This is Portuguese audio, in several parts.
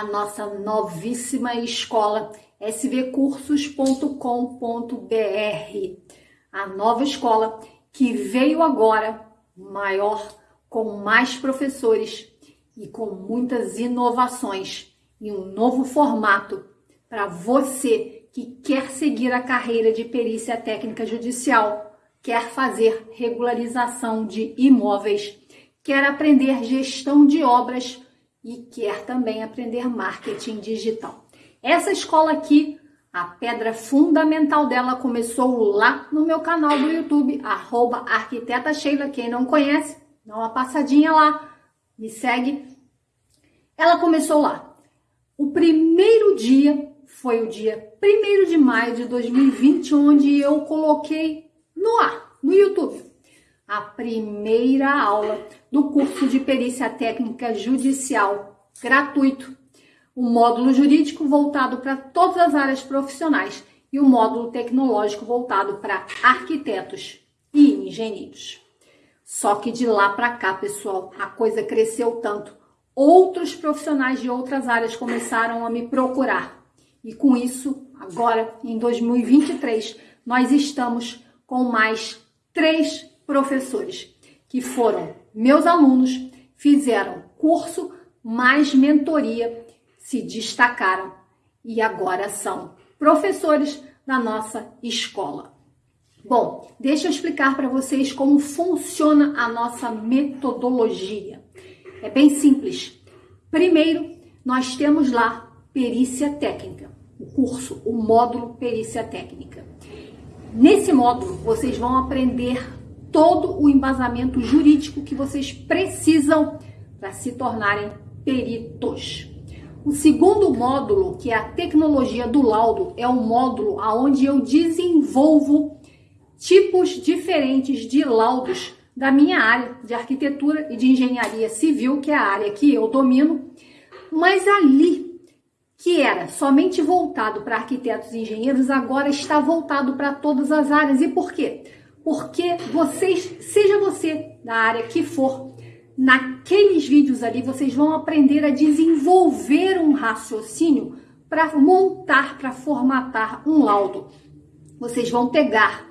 da nossa novíssima escola svcursos.com.br, a nova escola que veio agora maior, com mais professores e com muitas inovações e um novo formato para você que quer seguir a carreira de perícia técnica judicial, quer fazer regularização de imóveis, quer aprender gestão de obras e quer também aprender marketing digital. Essa escola aqui, a pedra fundamental dela começou lá no meu canal do YouTube, arroba arquiteta Sheila. Quem não conhece, dá uma passadinha lá, me segue. Ela começou lá. O primeiro dia foi o dia 1 de maio de 2020, onde eu coloquei no ar, no YouTube, a primeira aula do curso de perícia técnica judicial gratuito, o módulo jurídico voltado para todas as áreas profissionais e o módulo tecnológico voltado para arquitetos e engenheiros. Só que de lá para cá, pessoal, a coisa cresceu tanto. Outros profissionais de outras áreas começaram a me procurar e com isso, agora em 2023, nós estamos com mais três professores que foram meus alunos, fizeram curso mais mentoria, se destacaram e agora são professores da nossa escola. Bom, deixa eu explicar para vocês como funciona a nossa metodologia. É bem simples. Primeiro, nós temos lá perícia técnica, o curso, o módulo perícia técnica. Nesse módulo, vocês vão aprender todo o embasamento jurídico que vocês precisam para se tornarem peritos. O segundo módulo, que é a tecnologia do laudo, é um módulo onde eu desenvolvo tipos diferentes de laudos da minha área de arquitetura e de engenharia civil, que é a área que eu domino, mas ali que era somente voltado para arquitetos e engenheiros, agora está voltado para todas as áreas. E por quê? Porque vocês, seja você da área que for, naqueles vídeos ali vocês vão aprender a desenvolver um raciocínio para montar, para formatar um laudo. Vocês vão pegar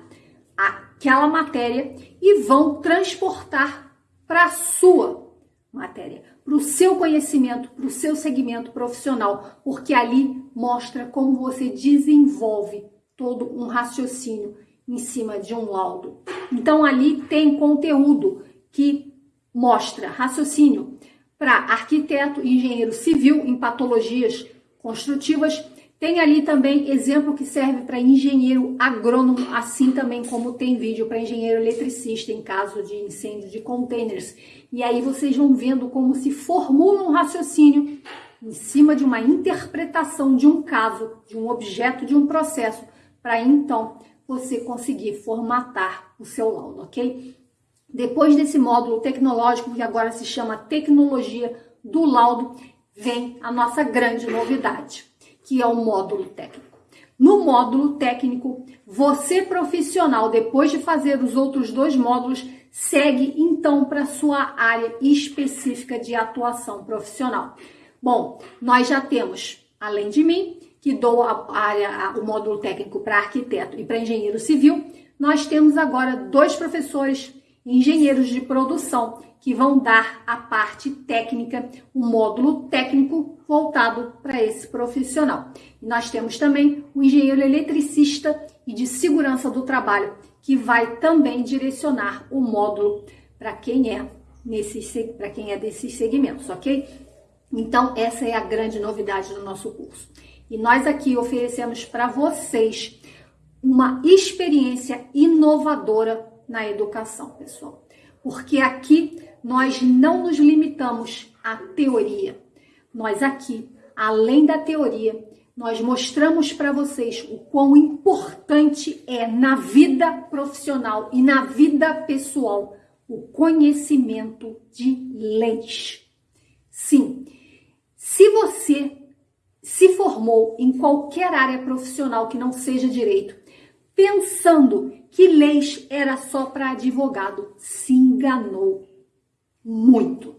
aquela matéria e vão transportar para a sua matéria, para o seu conhecimento, para o seu segmento profissional, porque ali mostra como você desenvolve todo um raciocínio em cima de um laudo. Então ali tem conteúdo que mostra raciocínio para arquiteto engenheiro civil em patologias construtivas, tem ali também exemplo que serve para engenheiro agrônomo, assim também como tem vídeo para engenheiro eletricista em caso de incêndio de containers. E aí vocês vão vendo como se formula um raciocínio em cima de uma interpretação de um caso, de um objeto, de um processo, para então você conseguir formatar o seu laudo, ok? Depois desse módulo tecnológico, que agora se chama Tecnologia do Laudo, vem a nossa grande novidade que é o módulo técnico. No módulo técnico, você profissional, depois de fazer os outros dois módulos, segue então para sua área específica de atuação profissional. Bom, nós já temos, além de mim, que dou a área, o módulo técnico para arquiteto e para engenheiro civil, nós temos agora dois professores engenheiros de produção que vão dar a parte técnica, o um módulo técnico voltado para esse profissional. E nós temos também o engenheiro eletricista e de segurança do trabalho, que vai também direcionar o módulo para quem é nesses para quem é desses segmentos, ok? Então essa é a grande novidade do nosso curso. E nós aqui oferecemos para vocês uma experiência inovadora na educação, pessoal. Porque aqui nós não nos limitamos à teoria. Nós aqui, além da teoria, nós mostramos para vocês o quão importante é na vida profissional e na vida pessoal o conhecimento de leis. Sim, se você se formou em qualquer área profissional que não seja direito, pensando que leis era só para advogado, se enganou muito.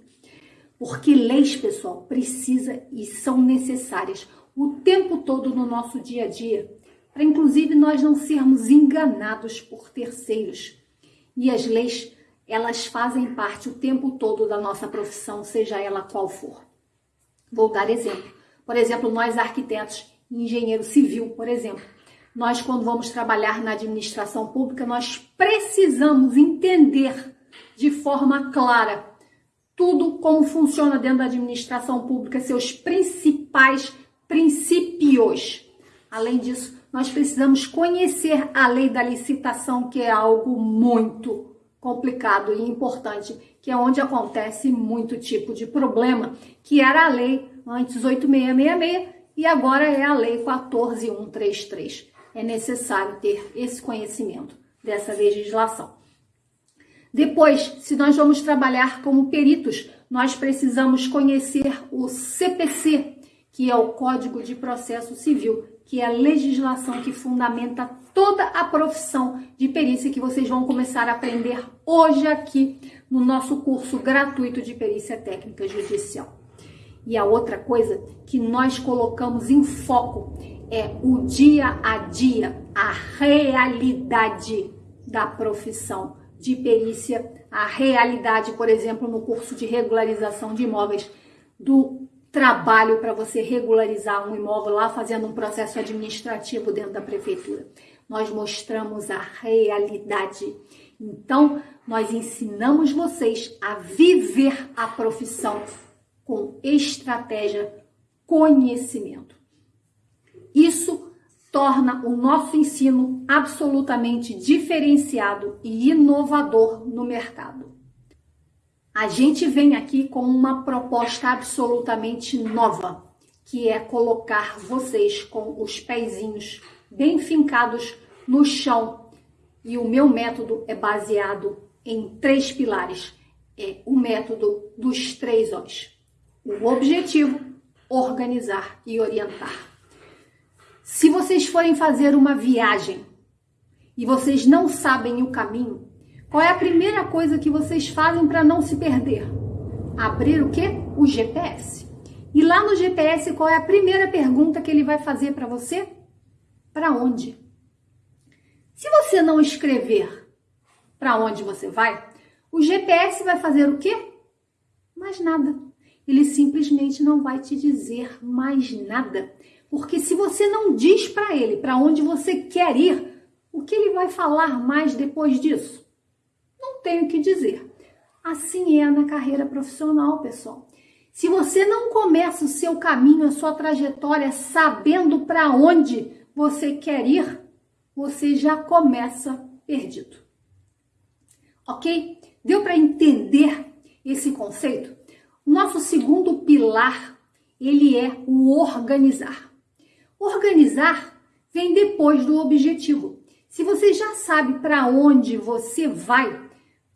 Porque leis, pessoal, precisa e são necessárias o tempo todo no nosso dia a dia, para inclusive nós não sermos enganados por terceiros. E as leis, elas fazem parte o tempo todo da nossa profissão, seja ela qual for. Vou dar exemplo. Por exemplo, nós arquitetos, engenheiro civil, por exemplo, nós quando vamos trabalhar na administração pública, nós precisamos entender de forma clara tudo como funciona dentro da administração pública, seus principais princípios. Além disso, nós precisamos conhecer a lei da licitação, que é algo muito complicado e importante, que é onde acontece muito tipo de problema, que era a lei antes 8666 e agora é a lei 14133. É necessário ter esse conhecimento dessa legislação. Depois, se nós vamos trabalhar como peritos, nós precisamos conhecer o CPC, que é o Código de Processo Civil, que é a legislação que fundamenta toda a profissão de perícia que vocês vão começar a aprender hoje aqui no nosso curso gratuito de perícia técnica judicial. E a outra coisa que nós colocamos em foco é o dia a dia, a realidade da profissão de perícia, a realidade, por exemplo, no curso de regularização de imóveis do trabalho para você regularizar um imóvel lá fazendo um processo administrativo dentro da prefeitura. Nós mostramos a realidade. Então, nós ensinamos vocês a viver a profissão com estratégia, conhecimento. Isso torna o nosso ensino absolutamente diferenciado e inovador no mercado. A gente vem aqui com uma proposta absolutamente nova, que é colocar vocês com os pezinhos bem fincados no chão. E o meu método é baseado em três pilares. É o método dos três O's. O objetivo, organizar e orientar. Se vocês forem fazer uma viagem e vocês não sabem o caminho, qual é a primeira coisa que vocês fazem para não se perder? Abrir o quê? O GPS. E lá no GPS, qual é a primeira pergunta que ele vai fazer para você? Para onde? Se você não escrever para onde você vai, o GPS vai fazer o quê? Mais nada. Ele simplesmente não vai te dizer mais nada. Porque se você não diz para ele para onde você quer ir, o que ele vai falar mais depois disso? Não tenho o que dizer. Assim é na carreira profissional, pessoal. Se você não começa o seu caminho, a sua trajetória, sabendo para onde você quer ir, você já começa perdido. Ok? Deu para entender esse conceito? Nosso segundo pilar, ele é o organizar. Organizar vem depois do objetivo. Se você já sabe para onde você vai,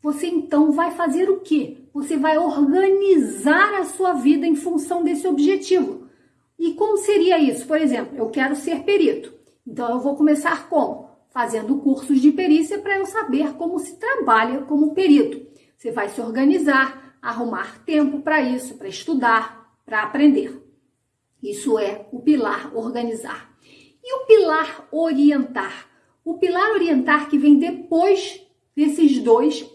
você então vai fazer o quê? Você vai organizar a sua vida em função desse objetivo. E como seria isso? Por exemplo, eu quero ser perito. Então eu vou começar como? Fazendo cursos de perícia para eu saber como se trabalha como perito. Você vai se organizar, arrumar tempo para isso, para estudar, para aprender. Isso é o pilar organizar. E o pilar orientar? O pilar orientar que vem depois desses dois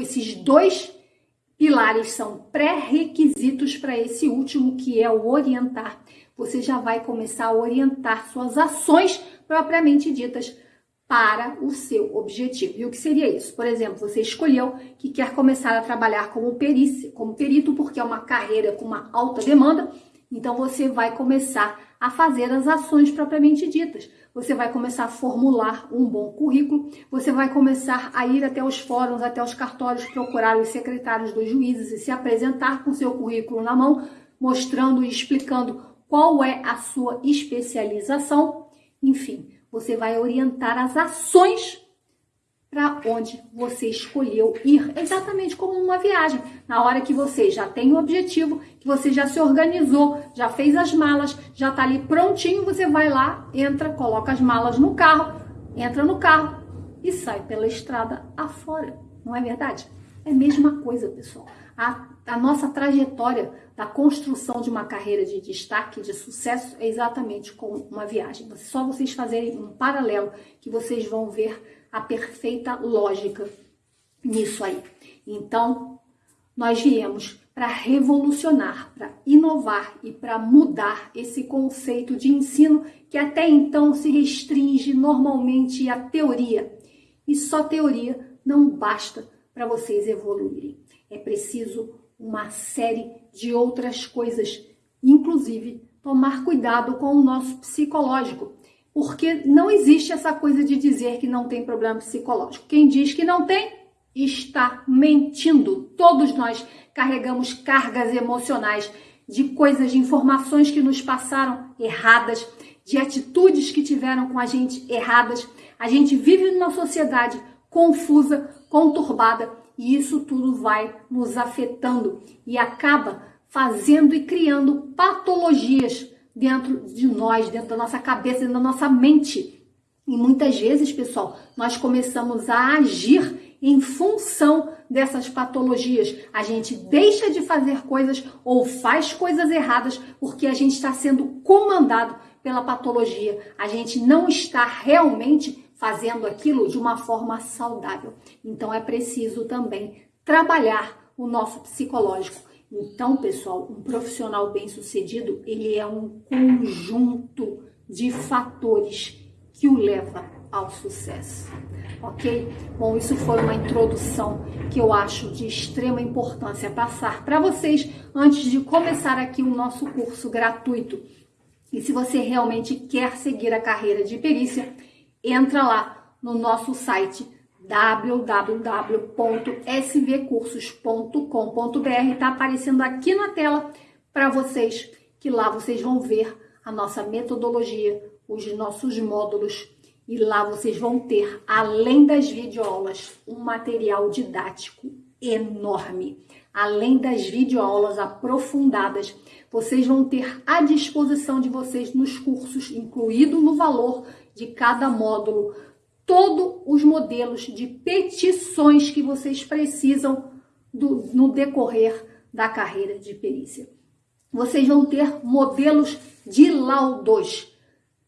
esses dois pilares são pré-requisitos para esse último, que é o orientar. Você já vai começar a orientar suas ações propriamente ditas para o seu objetivo. E o que seria isso? Por exemplo, você escolheu que quer começar a trabalhar como perícia, como perito, porque é uma carreira com uma alta demanda, então você vai começar a fazer as ações propriamente ditas você vai começar a formular um bom currículo, você vai começar a ir até os fóruns, até os cartórios, procurar os secretários dos juízes e se apresentar com seu currículo na mão, mostrando e explicando qual é a sua especialização. Enfim, você vai orientar as ações para onde você escolheu ir, exatamente como uma viagem. Na hora que você já tem o objetivo, que você já se organizou, já fez as malas, já está ali prontinho, você vai lá, entra, coloca as malas no carro, entra no carro e sai pela estrada afora, não é verdade? É a mesma coisa, pessoal. A, a, nossa trajetória da construção de uma carreira de destaque, de sucesso, é exatamente como uma viagem. Só vocês fazerem um paralelo que vocês vão ver a perfeita lógica nisso aí. Então, nós viemos para revolucionar, para inovar e para mudar esse conceito de ensino que até então se restringe normalmente à teoria. E só teoria não basta para vocês evoluírem. É preciso uma série de outras coisas, inclusive tomar cuidado com o nosso psicológico, porque não existe essa coisa de dizer que não tem problema psicológico. Quem diz que não tem, está mentindo. Todos nós carregamos cargas emocionais de coisas, de informações que nos passaram erradas, de atitudes que tiveram com a gente erradas. A gente vive numa sociedade confusa, conturbada, e isso tudo vai nos afetando e acaba fazendo e criando patologias dentro de nós, dentro da nossa cabeça, dentro da nossa mente. E muitas vezes, pessoal, nós começamos a agir em função dessas patologias. A gente deixa de fazer coisas ou faz coisas erradas porque a gente está sendo comandado pela patologia. A gente não está realmente fazendo aquilo de uma forma saudável. Então é preciso também trabalhar o nosso psicológico. Então, pessoal, um profissional bem-sucedido, ele é um conjunto de fatores que o leva ao sucesso ok? Bom, isso foi uma introdução que eu acho de extrema importância passar para vocês antes de começar aqui o nosso curso gratuito. E se você realmente quer seguir a carreira de perícia, entra lá no nosso site www.svcursos.com.br, está aparecendo aqui na tela para vocês, que lá vocês vão ver a nossa metodologia, os nossos módulos e lá vocês vão ter, além das videoaulas, um material didático enorme. Além das videoaulas aprofundadas, vocês vão ter à disposição de vocês nos cursos, incluído no valor de cada módulo, todos os modelos de petições que vocês precisam do, no decorrer da carreira de perícia. Vocês vão ter modelos de laudos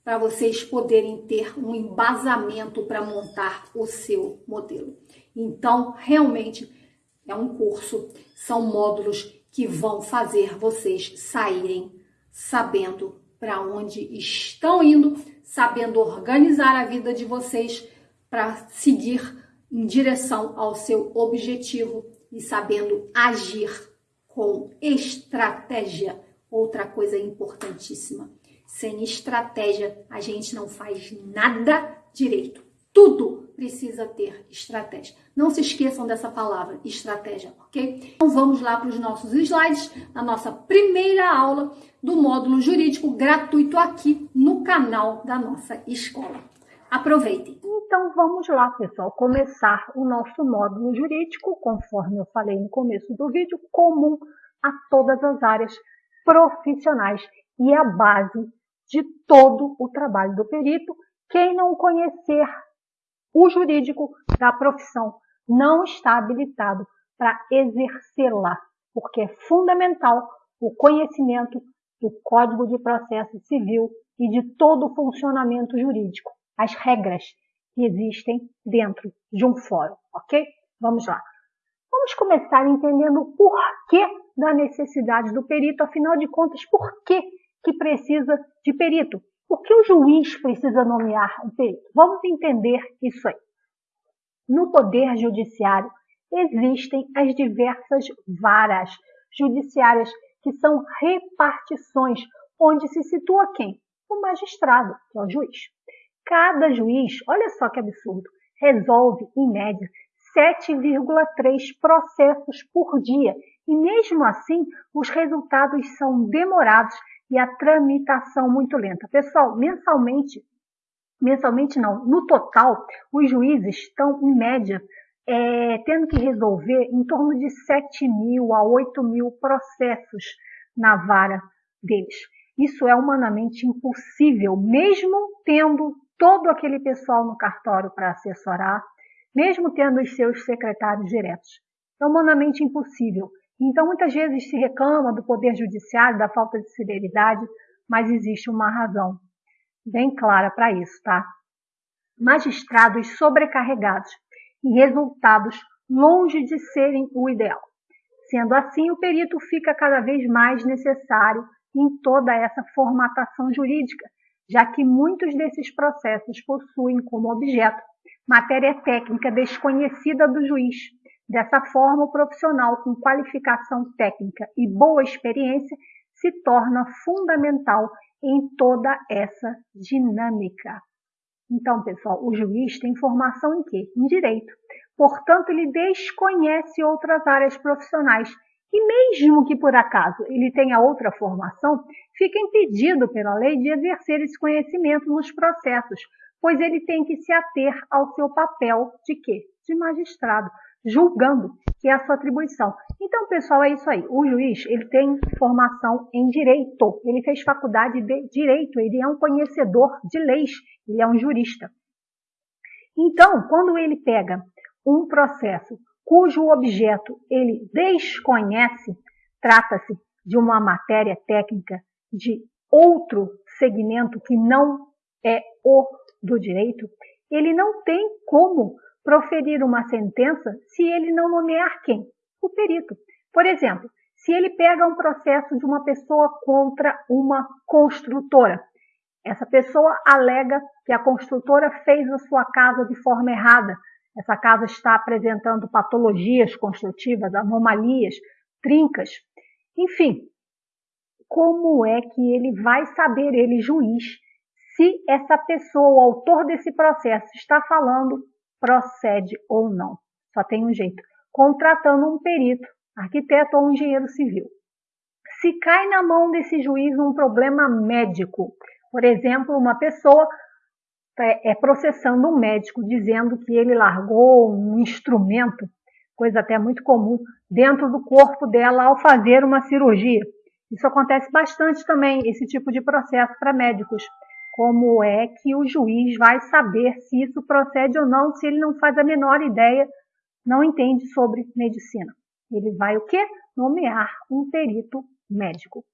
para vocês poderem ter um embasamento para montar o seu modelo. Então, realmente é um curso, são módulos que vão fazer vocês saírem sabendo para onde estão indo, sabendo organizar a vida de vocês para seguir em direção ao seu objetivo e sabendo agir com estratégia. Outra coisa importantíssima sem estratégia, a gente não faz nada direito. Tudo precisa ter estratégia. Não se esqueçam dessa palavra, estratégia, ok? Então vamos lá para os nossos slides, na nossa primeira aula do módulo jurídico gratuito aqui no canal da nossa escola. Aproveitem! Então vamos lá, pessoal, começar o nosso módulo jurídico, conforme eu falei no começo do vídeo, comum a todas as áreas profissionais e a base de todo o trabalho do perito. Quem não conhecer o jurídico da profissão não está habilitado para exercê-la, porque é fundamental o conhecimento do Código de Processo Civil e de todo o funcionamento jurídico, as regras que existem dentro de um fórum, ok? Vamos lá. Vamos começar entendendo o porquê da necessidade do perito, afinal de contas, por que que precisa de perito. Por que o juiz precisa nomear um perito? Vamos entender isso aí. No Poder Judiciário existem as diversas varas judiciárias, que são repartições, onde se situa quem? O magistrado, que é o juiz. Cada juiz, olha só que absurdo, resolve, em média, 7,3 processos por dia. E mesmo assim, os resultados são demorados e a tramitação muito lenta. Pessoal, mensalmente, mensalmente não, no total, os juízes estão, em média, é, tendo que resolver em torno de 7 mil a 8 mil processos na vara deles. Isso é humanamente impossível, mesmo tendo todo aquele pessoal no cartório para assessorar, mesmo tendo os seus secretários diretos. é humanamente impossível. Então, muitas vezes se reclama do poder judiciário, da falta de celeridade, mas existe uma razão bem clara para isso, tá? Magistrados sobrecarregados e resultados longe de serem o ideal. Sendo assim, o perito fica cada vez mais necessário em toda essa formatação jurídica, já que muitos desses processos possuem como objeto matéria técnica desconhecida do juiz. Dessa forma, o profissional com qualificação técnica e boa experiência se torna fundamental em toda essa dinâmica. Então, pessoal, o juiz tem formação em quê? Em direito. Portanto, ele desconhece outras áreas profissionais. E mesmo que por acaso ele tenha outra formação, fica impedido pela lei de exercer esse conhecimento nos processos, pois ele tem que se ater ao seu papel de quê? De magistrado, julgando, que é a sua atribuição. Então, pessoal, é isso aí. O juiz, ele tem formação em direito. Ele fez faculdade de direito, ele é um conhecedor de leis, ele é um jurista. Então, quando ele pega um processo cujo objeto ele desconhece, trata-se de uma matéria técnica de outro segmento que não é o do direito, ele não tem como proferir uma sentença se ele não nomear quem? O perito. Por exemplo, se ele pega um processo de uma pessoa contra uma construtora, essa pessoa alega que a construtora fez a sua casa de forma errada, essa casa está apresentando patologias construtivas, anomalias, trincas, enfim. Como é que ele vai saber, ele juiz, se essa pessoa, o autor desse processo, está falando, procede ou não? Só tem um jeito, contratando um perito, arquiteto ou engenheiro civil. Se cai na mão desse juiz um problema médico, por exemplo, uma pessoa é, é, processando um médico, dizendo que ele largou um instrumento, coisa até muito comum, dentro do corpo dela ao fazer uma cirurgia. Isso acontece bastante também, esse tipo de processo para médicos. Como é que o juiz vai saber se isso procede ou não, se ele não faz a menor ideia, não entende sobre medicina? Ele vai o quê? Nomear um perito médico.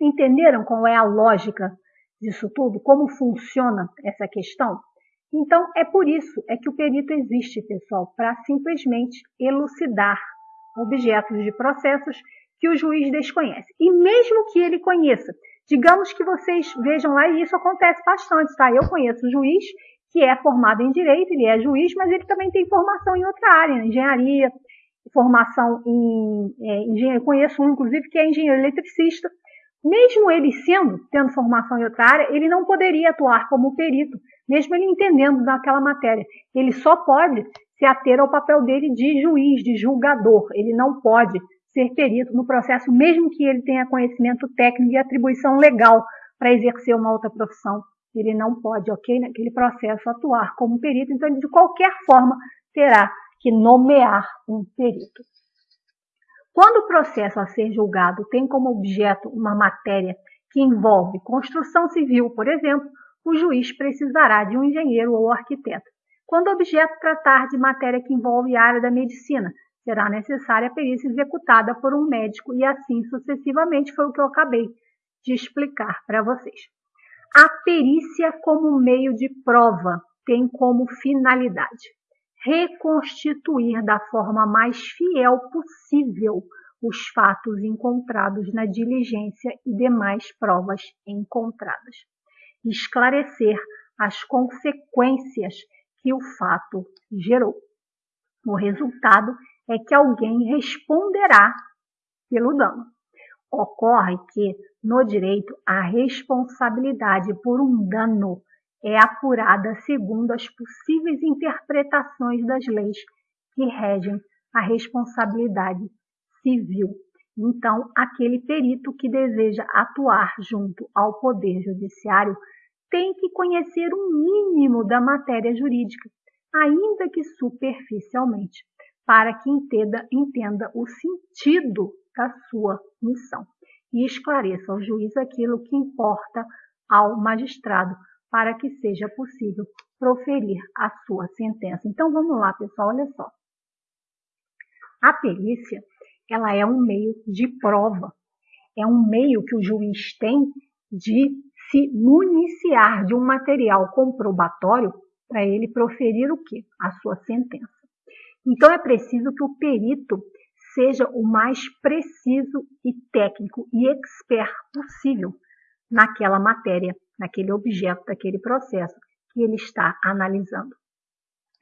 Entenderam qual é a lógica disso tudo, como funciona essa questão? Então, é por isso é que o perito existe, pessoal, para simplesmente elucidar objetos de processos que o juiz desconhece. E mesmo que ele conheça, digamos que vocês vejam lá, e isso acontece bastante, tá? Eu conheço o juiz que é formado em direito, ele é juiz, mas ele também tem formação em outra área, engenharia, formação em é, engenharia. Conheço um, inclusive, que é engenheiro eletricista, mesmo ele sendo, tendo formação em outra área, ele não poderia atuar como perito, mesmo ele entendendo daquela matéria. Ele só pode se ater ao papel dele de juiz, de julgador. Ele não pode ser perito no processo, mesmo que ele tenha conhecimento técnico e atribuição legal para exercer uma outra profissão. Ele não pode, ok, naquele processo atuar como perito, então ele de qualquer forma terá que nomear um perito. Quando o processo a ser julgado tem como objeto uma matéria que envolve construção civil, por exemplo, o juiz precisará de um engenheiro ou arquiteto. Quando o objeto tratar de matéria que envolve a área da medicina, será necessária a perícia executada por um médico e assim sucessivamente foi o que eu acabei de explicar para vocês. A perícia como meio de prova tem como finalidade reconstituir da forma mais fiel possível os fatos encontrados na diligência e demais provas encontradas. Esclarecer as consequências que o fato gerou. O resultado é que alguém responderá pelo dano. Ocorre que, no direito, a responsabilidade por um dano é apurada segundo as possíveis interpretações das leis que regem a responsabilidade civil. Então, aquele perito que deseja atuar junto ao Poder Judiciário tem que conhecer um mínimo da matéria jurídica, ainda que superficialmente, para que entenda, entenda o sentido da sua missão e esclareça ao juiz aquilo que importa ao magistrado para que seja possível proferir a sua sentença. Então vamos lá, pessoal, olha só. A perícia, ela é um meio de prova, é um meio que o juiz tem de se municiar de um material comprobatório para ele proferir o que? A sua sentença. Então é preciso que o perito seja o mais preciso e técnico e expert possível naquela matéria, naquele objeto, daquele processo que ele está analisando.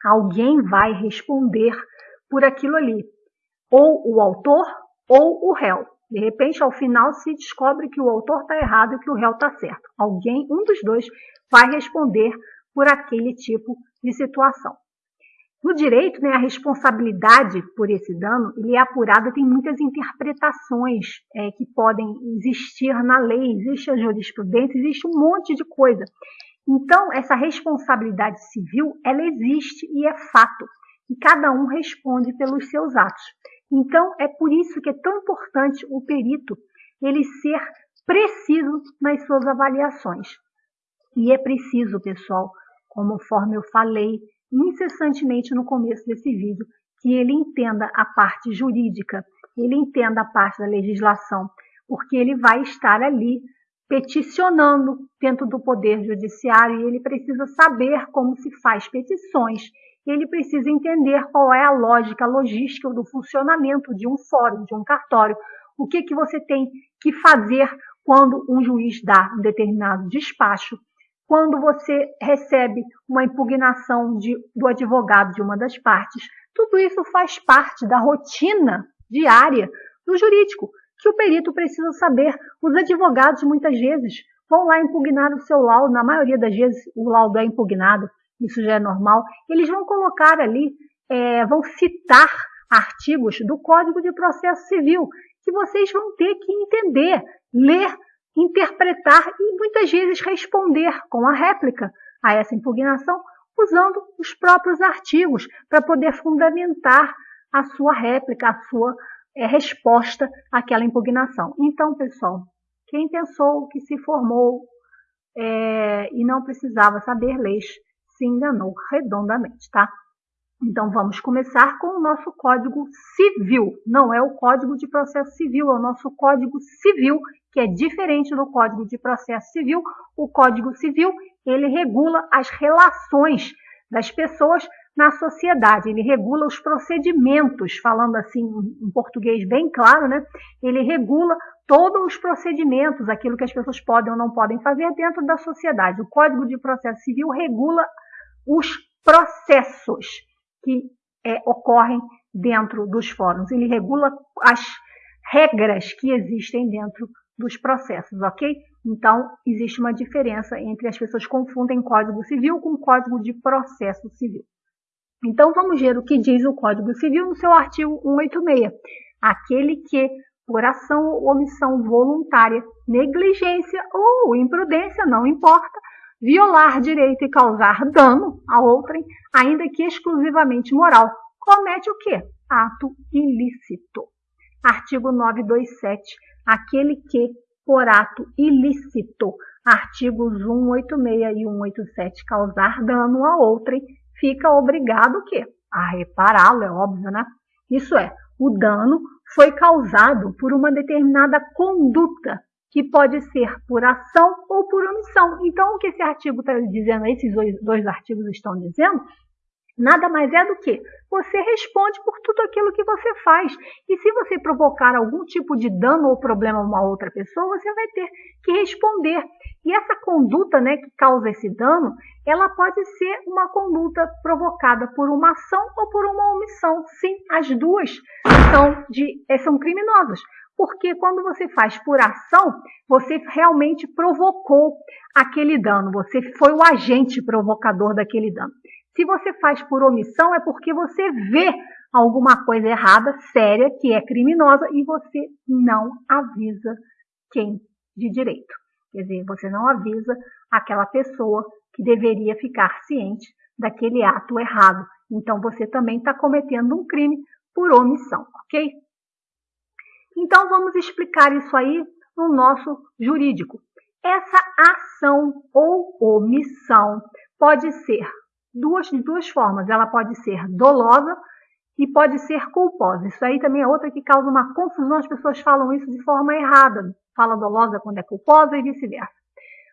Alguém vai responder por aquilo ali, ou o autor ou o réu. De repente, ao final, se descobre que o autor está errado e que o réu está certo. Alguém, um dos dois, vai responder por aquele tipo de situação. No direito, né, a responsabilidade por esse dano ele é apurada, tem muitas interpretações é, que podem existir na lei, existe a jurisprudência, existe um monte de coisa. Então, essa responsabilidade civil, ela existe e é fato. E cada um responde pelos seus atos. Então, é por isso que é tão importante o perito ele ser preciso nas suas avaliações. E é preciso, pessoal, conforme eu falei incessantemente no começo desse vídeo, que ele entenda a parte jurídica, ele entenda a parte da legislação, porque ele vai estar ali peticionando dentro do Poder Judiciário e ele precisa saber como se faz petições ele precisa entender qual é a lógica, a logística do funcionamento de um fórum, de um cartório. O que, que você tem que fazer quando um juiz dá um determinado despacho, quando você recebe uma impugnação de, do advogado de uma das partes. Tudo isso faz parte da rotina diária do jurídico, que o perito precisa saber. Os advogados, muitas vezes, vão lá impugnar o seu laudo, na maioria das vezes o laudo é impugnado, isso já é normal, eles vão colocar ali, é, vão citar artigos do Código de Processo Civil, que vocês vão ter que entender, ler, interpretar e muitas vezes responder com a réplica a essa impugnação, usando os próprios artigos para poder fundamentar a sua réplica, a sua é, resposta àquela impugnação. Então, pessoal, quem pensou que se formou é, e não precisava saber leis, se enganou redondamente, tá? Então vamos começar com o nosso Código Civil. Não é o Código de Processo Civil, é o nosso Código Civil, que é diferente do Código de Processo Civil. O Código Civil, ele regula as relações das pessoas na sociedade, ele regula os procedimentos, falando assim em português bem claro, né? Ele regula todos os procedimentos, aquilo que as pessoas podem ou não podem fazer dentro da sociedade. O Código de Processo Civil regula os processos que é, ocorrem dentro dos fóruns. Ele regula as regras que existem dentro dos processos, ok? Então, existe uma diferença entre as pessoas confundem Código Civil com Código de Processo Civil. Então, vamos ver o que diz o Código Civil no seu artigo 186. Aquele que, por ação ou omissão voluntária, negligência ou imprudência, não importa, violar direito e causar dano a outrem, ainda que exclusivamente moral, comete o quê? Ato ilícito. Artigo 927. Aquele que, por ato ilícito, artigos 186 e 187, causar dano a outrem, fica obrigado o quê? A repará-lo, é óbvio, né? Isso é, o dano foi causado por uma determinada conduta que pode ser por ação ou por omissão. Então, o que esse artigo está dizendo, esses dois, artigos estão dizendo, nada mais é do que você responde por tudo aquilo que você faz. E se você provocar algum tipo de dano ou problema a uma outra pessoa, você vai ter que responder. E essa conduta né, que causa esse dano, ela pode ser uma conduta provocada por uma ação ou por uma omissão. Sim, as duas são, de, são criminosas porque quando você faz por ação, você realmente provocou aquele dano, você foi o agente provocador daquele dano. Se você faz por omissão, é porque você vê alguma coisa errada, séria, que é criminosa, e você não avisa quem de direito. Quer dizer, você não avisa aquela pessoa que deveria ficar ciente daquele ato errado. Então, você também está cometendo um crime por omissão, ok? Então, vamos explicar isso aí no nosso jurídico. Essa ação ou omissão pode ser duas, de duas formas. Ela pode ser dolosa e pode ser culposa. Isso aí também é outra que causa uma confusão, as pessoas falam isso de forma errada. Fala dolosa quando é culposa e vice-versa.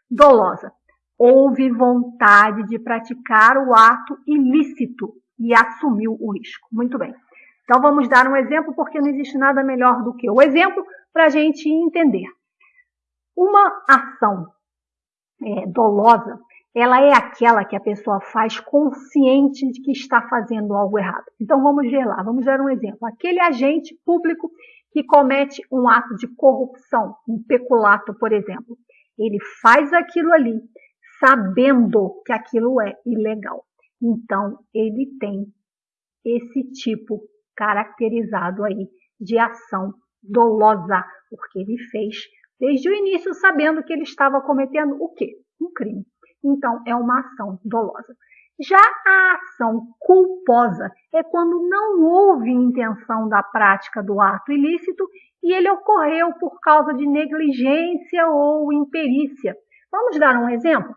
Dolosa. Houve vontade de praticar o ato ilícito e assumiu o risco. Muito bem. Então vamos dar um exemplo, porque não existe nada melhor do que o exemplo para a gente entender. Uma ação é, dolosa ela é aquela que a pessoa faz consciente de que está fazendo algo errado. Então vamos ver lá, vamos dar um exemplo. Aquele agente público que comete um ato de corrupção, um peculato, por exemplo, ele faz aquilo ali sabendo que aquilo é ilegal. Então ele tem esse tipo caracterizado aí de ação dolosa, porque ele fez desde o início sabendo que ele estava cometendo o quê? Um crime. Então, é uma ação dolosa. Já a ação culposa é quando não houve intenção da prática do ato ilícito e ele ocorreu por causa de negligência ou imperícia. Vamos dar um exemplo?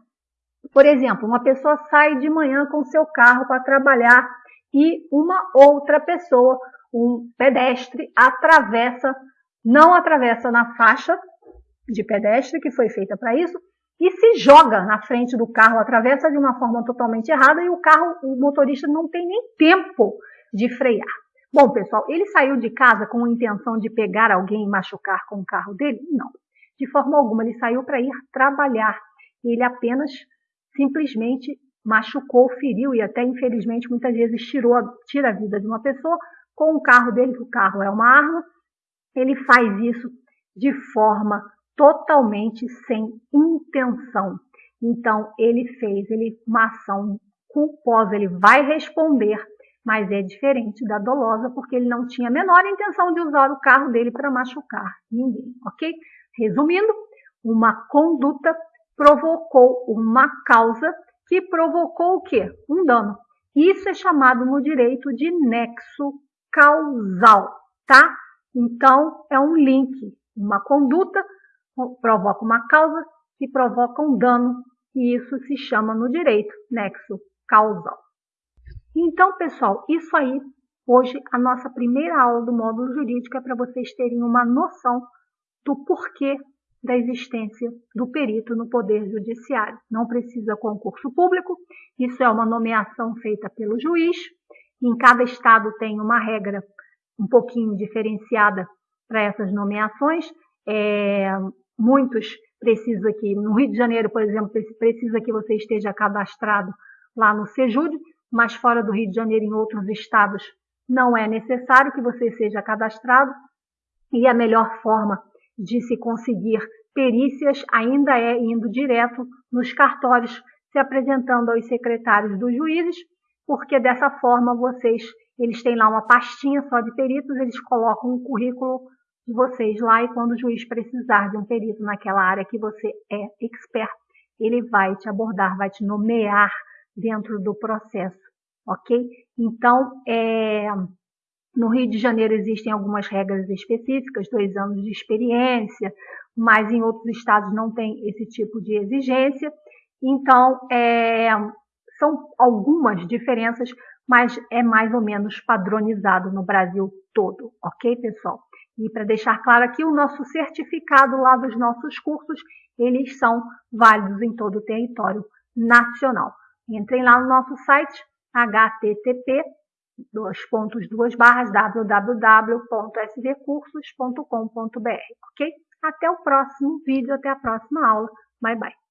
Por exemplo, uma pessoa sai de manhã com seu carro para trabalhar e uma outra pessoa, um pedestre, atravessa, não atravessa na faixa de pedestre que foi feita para isso, e se joga na frente do carro, atravessa de uma forma totalmente errada e o carro, o motorista não tem nem tempo de frear. Bom, pessoal, ele saiu de casa com a intenção de pegar alguém e machucar com o carro dele? Não. De forma alguma, ele saiu para ir trabalhar. Ele apenas, simplesmente, machucou, feriu e até, infelizmente, muitas vezes tirou, tira a vida de uma pessoa com o carro dele, que o carro é uma arma. Ele faz isso de forma totalmente sem intenção. Então, ele fez ele, uma ação culposa, ele vai responder, mas é diferente da dolosa, porque ele não tinha a menor intenção de usar o carro dele para machucar ninguém, ok? Resumindo, uma conduta provocou uma causa que provocou o quê? Um dano. Isso é chamado no direito de nexo causal, tá? Então, é um link, uma conduta provoca uma causa que provoca um dano, e isso se chama no direito nexo causal. Então, pessoal, isso aí, hoje, a nossa primeira aula do módulo jurídico é para vocês terem uma noção do porquê da existência do perito no Poder Judiciário. Não precisa concurso público, isso é uma nomeação feita pelo juiz. Em cada estado tem uma regra um pouquinho diferenciada para essas nomeações. É, muitos precisam que, no Rio de Janeiro, por exemplo, precisa que você esteja cadastrado lá no Sejud, mas fora do Rio de Janeiro, em outros estados, não é necessário que você seja cadastrado. E a melhor forma de se conseguir perícias ainda é indo direto nos cartórios, se apresentando aos secretários dos juízes, porque dessa forma vocês, eles têm lá uma pastinha só de peritos, eles colocam o currículo de vocês lá e quando o juiz precisar de um perito naquela área que você é expert, ele vai te abordar, vai te nomear dentro do processo, ok? Então, é, no Rio de Janeiro existem algumas regras específicas, dois anos de experiência, mas em outros estados não tem esse tipo de exigência. Então, é, são algumas diferenças, mas é mais ou menos padronizado no Brasil todo, ok, pessoal? E para deixar claro aqui, o nosso certificado lá dos nossos cursos, eles são válidos em todo o território nacional. Entrem lá no nosso site, http dois pontos, duas barras, www.svcursos.com.br, ok? Até o próximo vídeo, até a próxima aula. Bye, bye.